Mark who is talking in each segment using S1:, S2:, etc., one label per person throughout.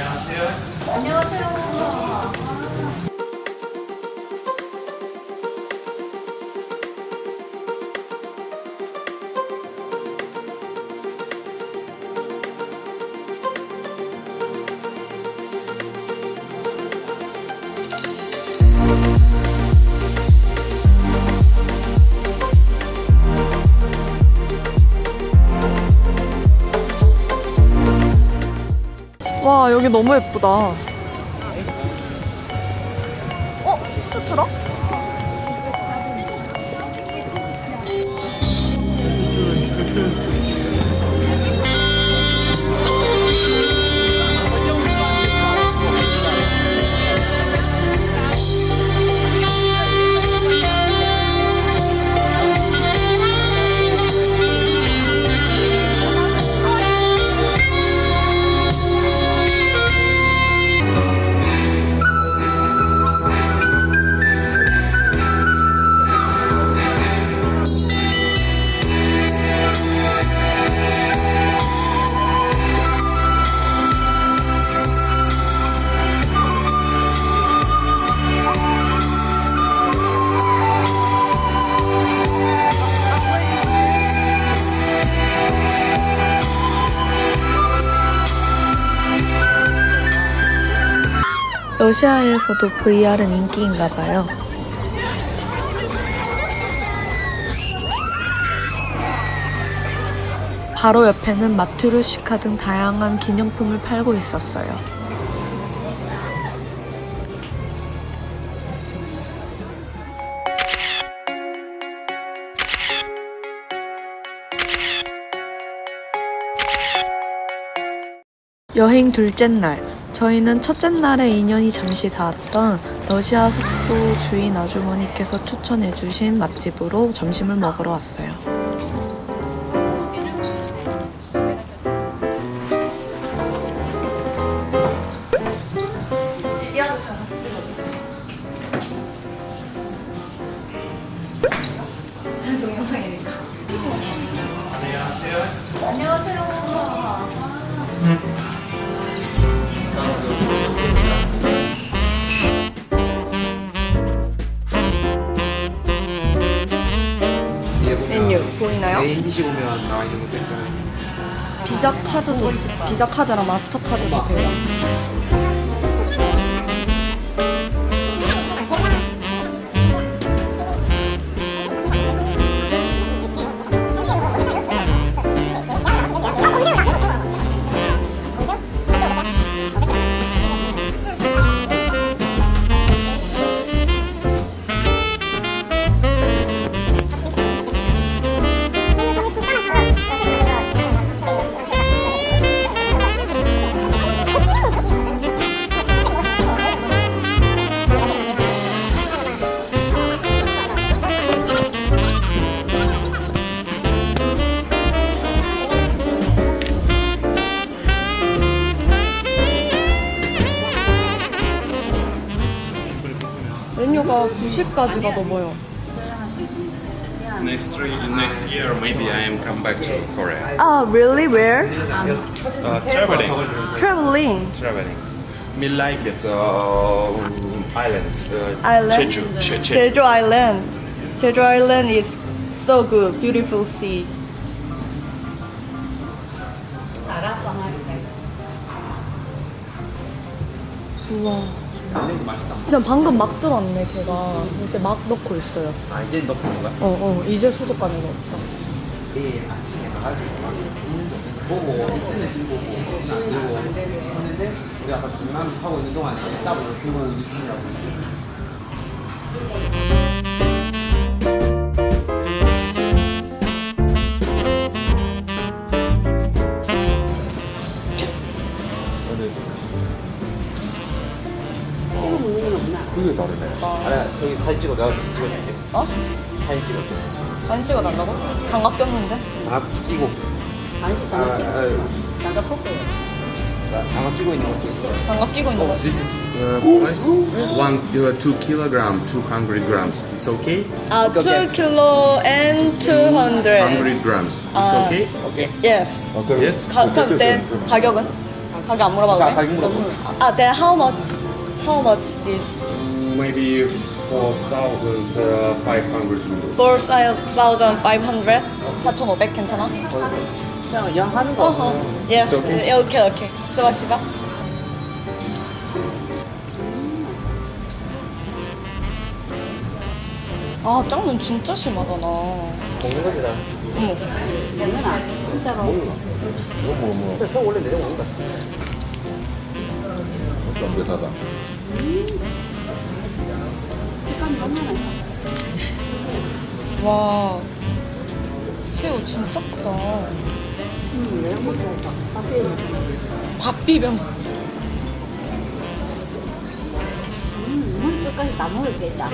S1: 와 여기 너무 예쁘다. 러시아에서도 VR은 인기인가 봐요. 바로 옆에는 마트루시카 등 다양한 기념품을 팔고 있었어요. 여행 둘째 날, 저희는 첫째 날에 인연이 잠시 닿았던 러시아 숙소 주인 아주머니께서 추천해주신 맛집으로 점심을 먹으러 왔어요. 메뉴 보이나요?
S2: main dish 보면 나와 있는 것도 있잖아요.
S1: 비자 카드도 비자 카드랑 마스터 카드도 돼요. 메뉴가 90가지가 넘어요.
S3: Next three, next year, maybe I am come back to Korea.
S1: 아, really? Where?
S3: Uh, traveling,
S1: Traveling.
S3: traveling. Me like it. Uh, island. Uh,
S1: Island?
S3: Jeju. Je- Jeju.
S1: Jeju Island. Jeju Island is so good, beautiful sea. 우 와. 진짜 방금 막 들었네, 걔가. 이제 막 넣고 있어요.
S2: 아 이제 넣고 있는 거야?
S1: 어, 어, 이제 수도관에 넣었다.
S2: 내일 아침에 가가지고 막 있는 거 보고 있으면 들고 오고 안 들고 했는데 우리 아까 주문하고 있는 동안에 따로 들고 오는 중이라고 그게 다르네 아니 저기 사진 찍어 내가 찍어줄게
S1: 어?
S2: 사진 찍어줘
S1: 사진 찍어 달라고? 장갑 꼈는데?
S2: 장갑 끼고
S4: 아니
S2: 아,
S4: 장갑 끼고
S2: 아,
S4: 장갑 벗고
S2: 나 장갑 끼고 있는 거 찍었어
S1: 장갑 끼고 있는 거.
S3: This is uh, one, uh, two kilogram, two hundred grams. It's okay.
S1: 아, 2 kilo and 200.
S3: Hundred grams. It's
S1: 아,
S3: okay.
S1: Yes.
S3: Yes.
S1: 가, 그럼 내 가격은? 가격 안 물어봐도
S2: 가-
S1: 돼?
S2: 가격 물어봐.
S1: 아, then how much? How much this?
S3: Maybe 4,500 rubles.
S1: 4,500? 4,500 괜찮아?
S2: 그냥 하는 거
S1: 어허. Yes. 예, 오케이, 오케이. 스바시바. 아, 짱눈 진짜 심하다, 나.
S2: 먹는 거지 나
S1: 어머.
S4: 뭐, 뭐,
S2: 진짜 서 원래 내려 먹는 거 같아
S4: 쫀득하다.
S1: 와. 새우 진짜 크다. 밥 비벼.
S5: 끝까지 다 먹을 수 있다.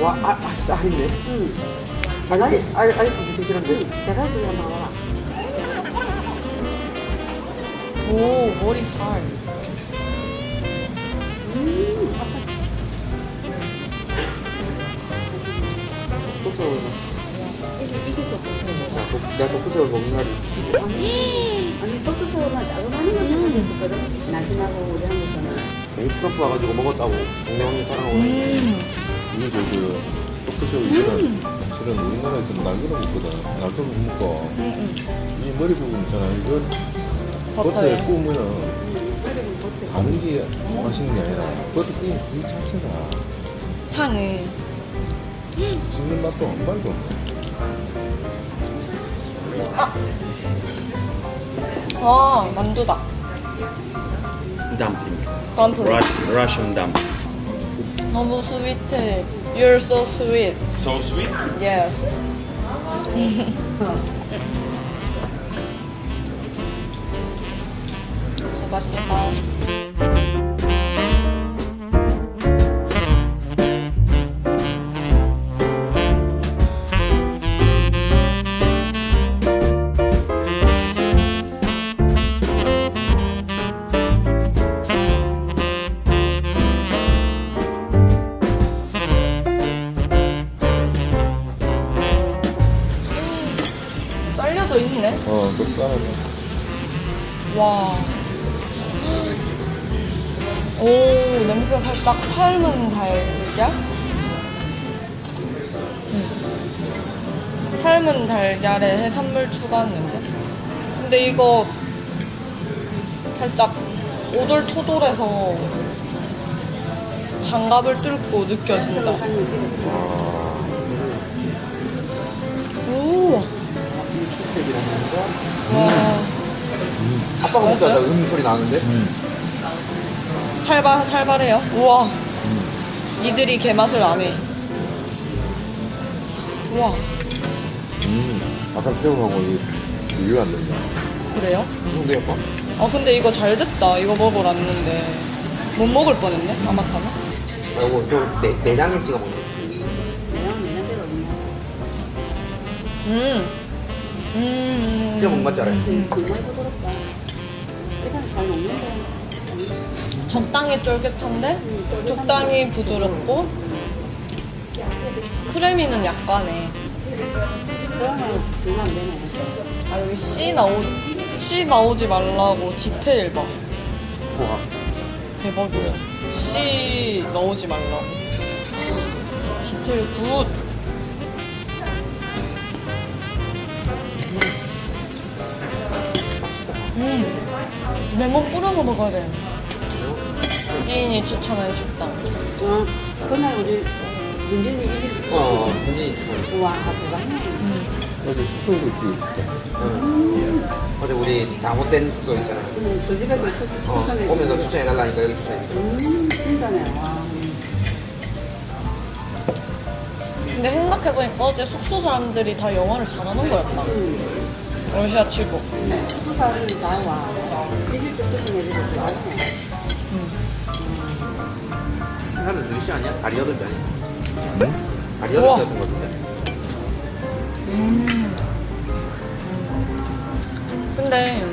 S2: 와 아, 아 진짜 아닌데
S5: 응.
S2: 아니 아니 아니 진짜 싫은데
S5: 제가 지금 먹어봐.
S1: 오, 머리 살.
S2: 독서울
S5: 이게, 이게 독도새우.
S2: 내가 독서울 먹는 날이 있지
S5: 아니, 독도새우는 자그마한 거 생각했었거든. 날씬하고 우리 한국에는.
S2: 괜히 트럼프 와가지고 먹었다고 동네 형님 사랑하고
S4: 이게 저그 떡새우 이런 실은 우리나라에서 날개로 먹거든. 날개로 못 먹고. 이 머리 부분 있잖아. 이걸 버터에 구우면은 다른 게 맛있는 게 아니라 버터 구운 그 자체가
S1: 향이.
S4: 씹는 맛도 한 발도 없네.
S1: 아, 만두다.
S3: Dumpling.
S1: 덤플.
S3: Ru- Russian dumpling.
S1: 너무 스윗해. You're so sweet.
S3: So sweet.
S1: Yes. 스바시 와. 오, 냄새가 살짝 삶은 달걀? 음. 삶은 달걀에 해산물 추가한 냄새? 근데 이거 살짝 오돌토돌해서 장갑을 뚫고 느껴진다. 오. 와.
S2: 아빠가 먹자 나음 소리 나는데
S1: 살바, 살바래요? 우와. 이들이 개맛을 안 해. 우와.
S4: 음, 아까 새우하고 이 비교가 안 된다.
S1: 그래요?
S2: 그 정도야 아빠?
S1: 아, 근데 이거 잘 됐다. 이거 먹으러 왔는데. 못 먹을 뻔했네, 아마타는.
S2: 아 이거 저 내, 내장에 찍어 먹는 거
S5: 내가 내년대로 있네.
S1: 음. 음.
S2: 먹는 거 같지 않아요?
S5: 그, 정말 부드럽다. 일단 잘 먹는데.
S1: 적당히 쫄깃한데, 적당히 부드럽고, 크래미는
S5: 되네.
S1: 아, 여기 씨 나오, 씨 나오지 말라고 디테일 봐.
S2: 와
S1: 대박이야. 씨 넣지 말라고. 디테일 good. 음. 레몬 뿌려 먹어야 돼. 지인이 추천해 줬다.
S5: 어, 그날 우리 윤진이 이집
S2: 어 괜히
S5: 우와, 대박이네.
S4: 어제 숙소에도 찍었다.
S2: 어제 우리 잘못된 숙소 있잖아
S5: 음, 그 집에서 추-
S2: 어
S5: 추천해
S2: 오면서. 추천해달라니까 여기 추천해
S5: 음, 진짜네. 와.
S1: 근데 생각해보니까 어제 숙소 사람들이 다 영어를 잘하는 거였다. 러시아 치고.
S5: 수사를 다 와. 이집도 추천해 주고 좋아하네.
S2: 사람은 루시 아니야? 다리 여덟 개 아니야?
S4: 응?
S2: 다리. 여덟 개 같은 거 같은데
S1: 근데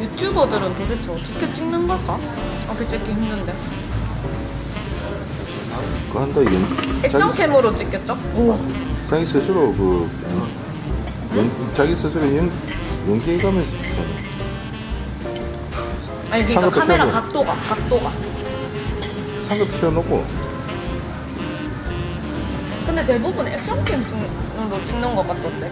S1: 유튜버들은 도대체 어떻게 찍는 걸까? 앞에 찍기 힘든데.
S4: 그거 한다, 이게.
S1: 액션캠으로 찍겠죠? 우와.
S4: 자기 스스로 그, 연, 자기 스스로 연, 연기해가면서 찍잖아.
S1: 아니 그러니까
S4: 상급도
S1: 카메라
S4: 펴고.
S1: 각도가 각도가.
S4: 상급 펴놓고
S1: 근데 대부분 액션캠 중으로 찍는 것 같던데.